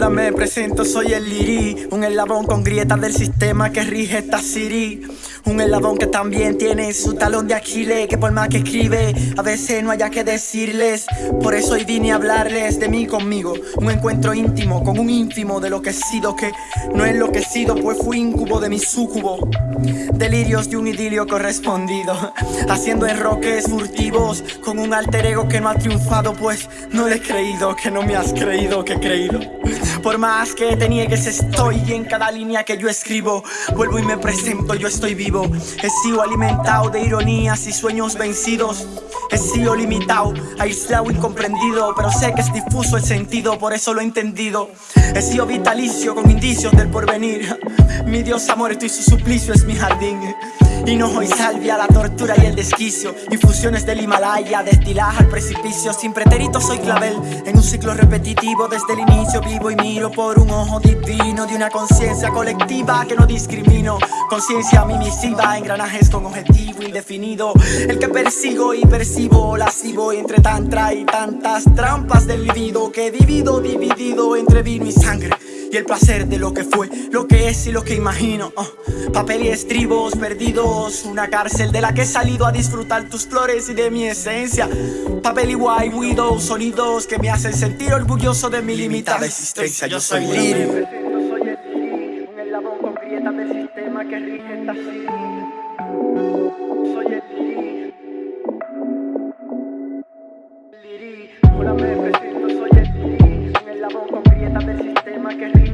me presento, soy el Liri Un eslabón con grietas del sistema que rige esta city Un eslabón que también tiene su talón de Aquiles Que por más que escribe, a veces no haya que decirles. Por eso hoy vine a hablarles de mí conmigo. Un encuentro íntimo con un ínfimo de lo que he sido Que no he sido, pues fui incubo de mi súcubo Delirios de un idilio correspondido. Haciendo enroques furtivos Con un alter ego que no ha triunfado Pues no le he creído, que no me has creído, que he creído. Por más que te niegues estoy en cada línea que yo escribo. Vuelvo y me presento, yo estoy vivo He sido alimentado de ironías y sueños vencidos. He sido limitado, aislado, incomprendido Pero sé que es difuso el sentido, por eso lo he entendido. He sido vitalicio con indicios del porvenir. Mi Dios ha muerto su suplicio es mi jardín Hinojo y salvia, la tortura y el desquicio. Infusiones del Himalaya, destilaje al precipicio. Sin pretérito soy clavel, en un ciclo repetitivo. Desde el inicio vivo y miro por un ojo divino De una conciencia colectiva que no discrimino. Conciencia mimisiva, engranajes con objetivo indefinido. El que persigo y percibo, lascivo Entre tantra y tantas trampas del libido Que he vivido dividido entre vino y sangre y el placer de lo que fue, lo que es y lo que imagino oh, Papel y estribos perdidos, una cárcel de la que he salido a disfrutar tus flores y de mi esencia. Papel y white widow, sonidos que me hacen sentir orgulloso de mi limitada existencia Yo soy libre. Un eslabón con grietas del sistema que rige esta del sistema que